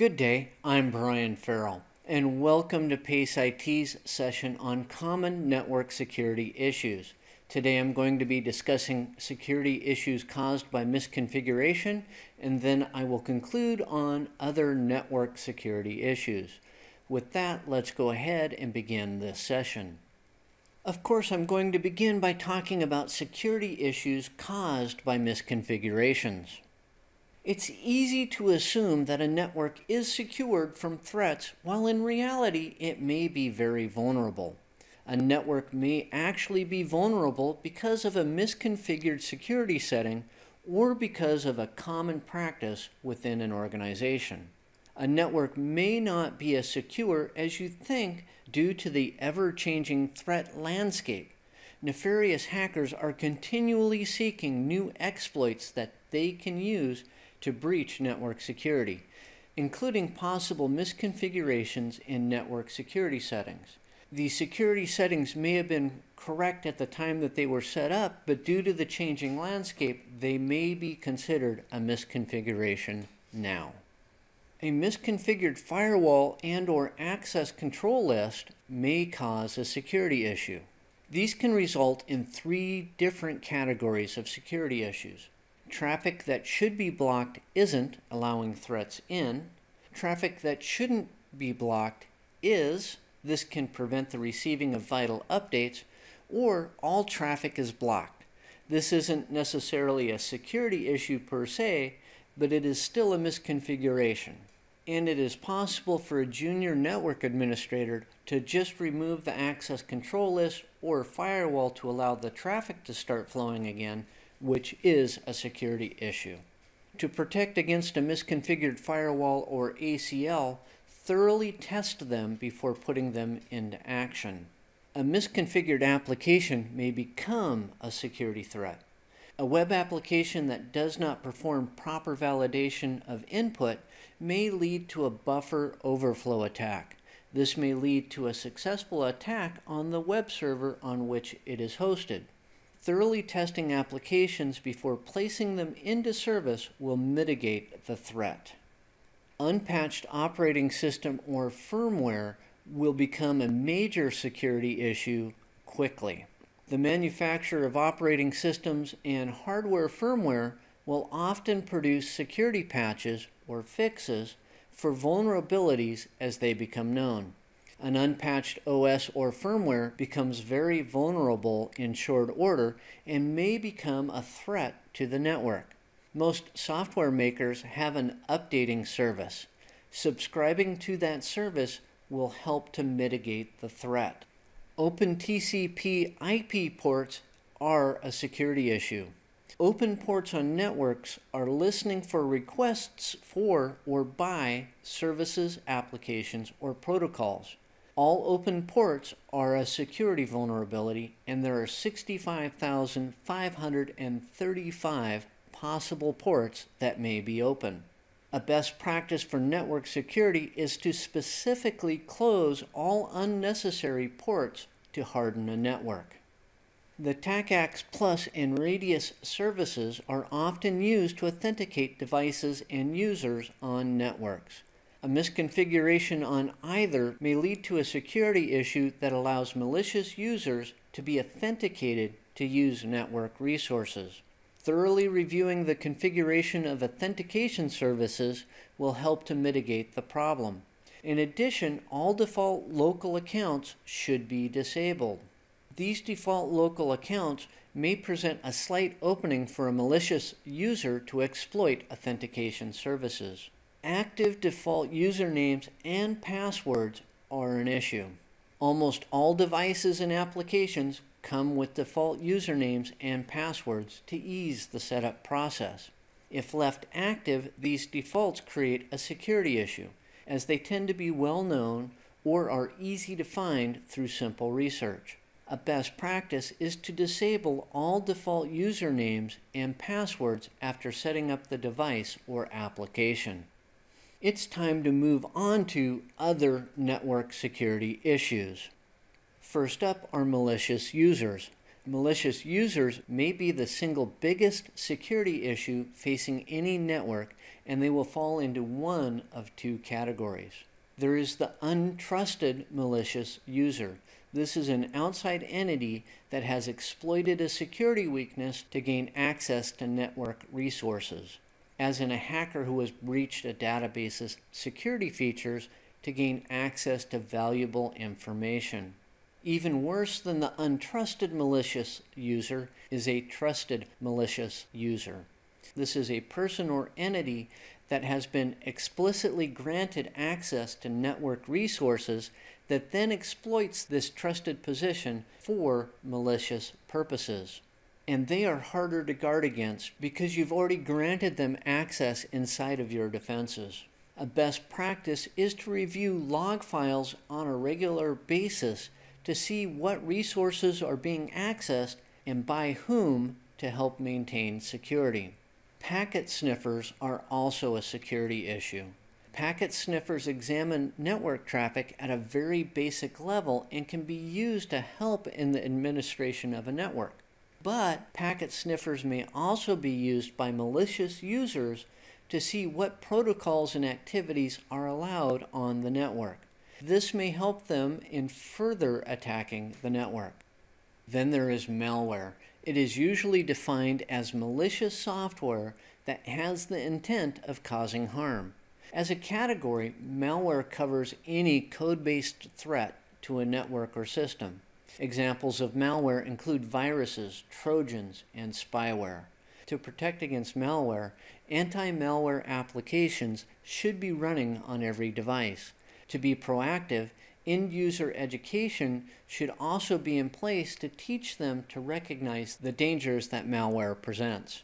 Good day, I'm Brian Farrell, and welcome to PACE IT's session on common network security issues. Today I'm going to be discussing security issues caused by misconfiguration, and then I will conclude on other network security issues. With that, let's go ahead and begin this session. Of course, I'm going to begin by talking about security issues caused by misconfigurations. It's easy to assume that a network is secured from threats, while in reality it may be very vulnerable. A network may actually be vulnerable because of a misconfigured security setting or because of a common practice within an organization. A network may not be as secure as you think due to the ever-changing threat landscape. Nefarious hackers are continually seeking new exploits that they can use to breach network security, including possible misconfigurations in network security settings. The security settings may have been correct at the time that they were set up, but due to the changing landscape, they may be considered a misconfiguration now. A misconfigured firewall and or access control list may cause a security issue. These can result in three different categories of security issues. Traffic that should be blocked isn't, allowing threats in. Traffic that shouldn't be blocked is, this can prevent the receiving of vital updates, or all traffic is blocked. This isn't necessarily a security issue per se, but it is still a misconfiguration. And it is possible for a junior network administrator to just remove the access control list or firewall to allow the traffic to start flowing again, which is a security issue. To protect against a misconfigured firewall or ACL, thoroughly test them before putting them into action. A misconfigured application may become a security threat. A web application that does not perform proper validation of input may lead to a buffer overflow attack. This may lead to a successful attack on the web server on which it is hosted. Thoroughly testing applications before placing them into service will mitigate the threat. Unpatched operating system or firmware will become a major security issue quickly. The manufacturer of operating systems and hardware firmware will often produce security patches or fixes for vulnerabilities as they become known an unpatched OS or firmware becomes very vulnerable in short order and may become a threat to the network. Most software makers have an updating service. Subscribing to that service will help to mitigate the threat. Open TCP IP ports are a security issue. Open ports on networks are listening for requests for or by services, applications, or protocols. All open ports are a security vulnerability, and there are 65,535 possible ports that may be open. A best practice for network security is to specifically close all unnecessary ports to harden a network. The TACACS Plus and Radius services are often used to authenticate devices and users on networks. A misconfiguration on either may lead to a security issue that allows malicious users to be authenticated to use network resources. Thoroughly reviewing the configuration of authentication services will help to mitigate the problem. In addition, all default local accounts should be disabled. These default local accounts may present a slight opening for a malicious user to exploit authentication services active default usernames and passwords are an issue. Almost all devices and applications come with default usernames and passwords to ease the setup process. If left active, these defaults create a security issue, as they tend to be well known or are easy to find through simple research. A best practice is to disable all default usernames and passwords after setting up the device or application it's time to move on to other network security issues. First up are malicious users. Malicious users may be the single biggest security issue facing any network, and they will fall into one of two categories. There is the untrusted malicious user. This is an outside entity that has exploited a security weakness to gain access to network resources, as in a hacker who has breached a database's security features to gain access to valuable information. Even worse than the untrusted malicious user is a trusted malicious user. This is a person or entity that has been explicitly granted access to network resources that then exploits this trusted position for malicious purposes. And they are harder to guard against because you've already granted them access inside of your defenses. A best practice is to review log files on a regular basis to see what resources are being accessed and by whom to help maintain security. Packet sniffers are also a security issue. Packet sniffers examine network traffic at a very basic level and can be used to help in the administration of a network. But packet sniffers may also be used by malicious users to see what protocols and activities are allowed on the network. This may help them in further attacking the network. Then there is malware. It is usually defined as malicious software that has the intent of causing harm. As a category, malware covers any code-based threat to a network or system. Examples of malware include viruses, trojans, and spyware. To protect against malware, anti-malware applications should be running on every device. To be proactive, end user education should also be in place to teach them to recognize the dangers that malware presents.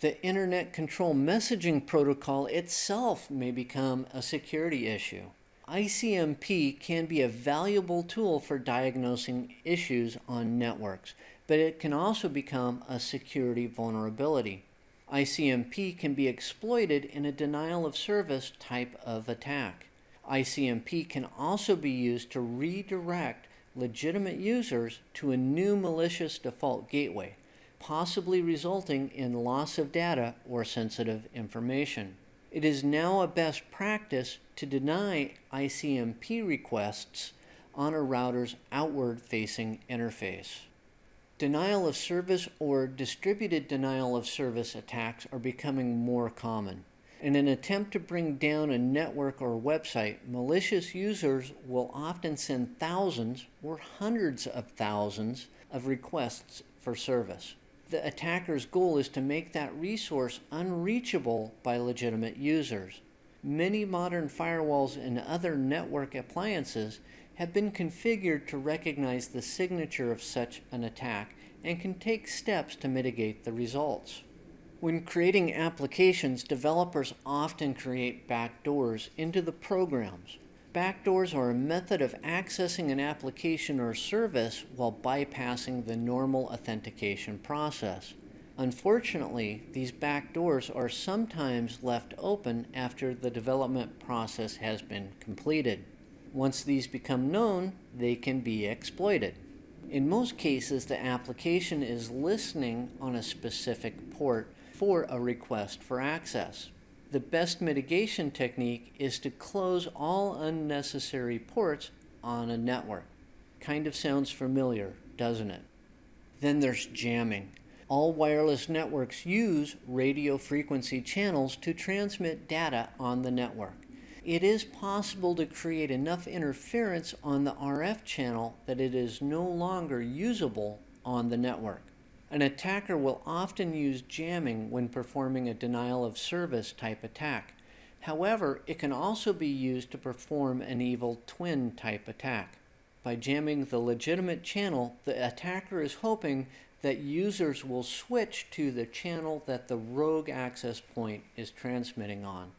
The Internet Control Messaging Protocol itself may become a security issue. ICMP can be a valuable tool for diagnosing issues on networks, but it can also become a security vulnerability. ICMP can be exploited in a denial of service type of attack. ICMP can also be used to redirect legitimate users to a new malicious default gateway, possibly resulting in loss of data or sensitive information. It is now a best practice to deny ICMP requests on a router's outward-facing interface. Denial of service or distributed denial of service attacks are becoming more common. In an attempt to bring down a network or website, malicious users will often send thousands or hundreds of thousands of requests for service. The attacker's goal is to make that resource unreachable by legitimate users. Many modern firewalls and other network appliances have been configured to recognize the signature of such an attack and can take steps to mitigate the results. When creating applications, developers often create backdoors into the programs. Backdoors are a method of accessing an application or service while bypassing the normal authentication process. Unfortunately, these backdoors are sometimes left open after the development process has been completed. Once these become known, they can be exploited. In most cases, the application is listening on a specific port for a request for access. The best mitigation technique is to close all unnecessary ports on a network. Kind of sounds familiar, doesn't it? Then there's jamming. All wireless networks use radio frequency channels to transmit data on the network. It is possible to create enough interference on the RF channel that it is no longer usable on the network. An attacker will often use jamming when performing a denial of service type attack. However, it can also be used to perform an evil twin type attack. By jamming the legitimate channel, the attacker is hoping that users will switch to the channel that the rogue access point is transmitting on.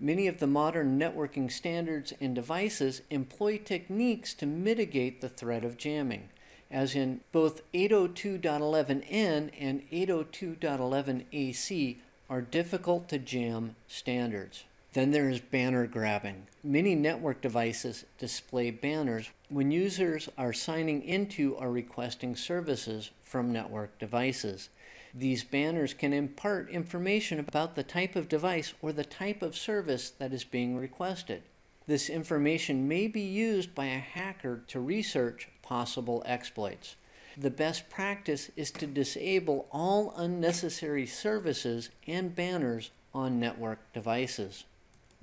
Many of the modern networking standards and devices employ techniques to mitigate the threat of jamming as in both 802.11n and 802.11ac are difficult to jam standards. Then there is banner grabbing. Many network devices display banners when users are signing into or requesting services from network devices. These banners can impart information about the type of device or the type of service that is being requested. This information may be used by a hacker to research possible exploits. The best practice is to disable all unnecessary services and banners on network devices.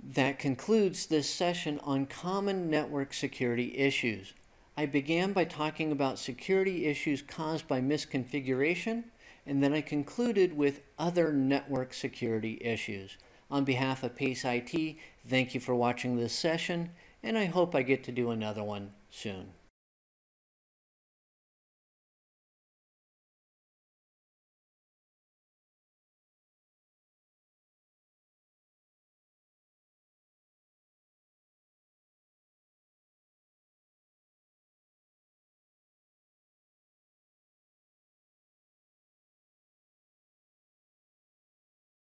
That concludes this session on common network security issues. I began by talking about security issues caused by misconfiguration, and then I concluded with other network security issues. On behalf of PACE IT, thank you for watching this session, and I hope I get to do another one soon.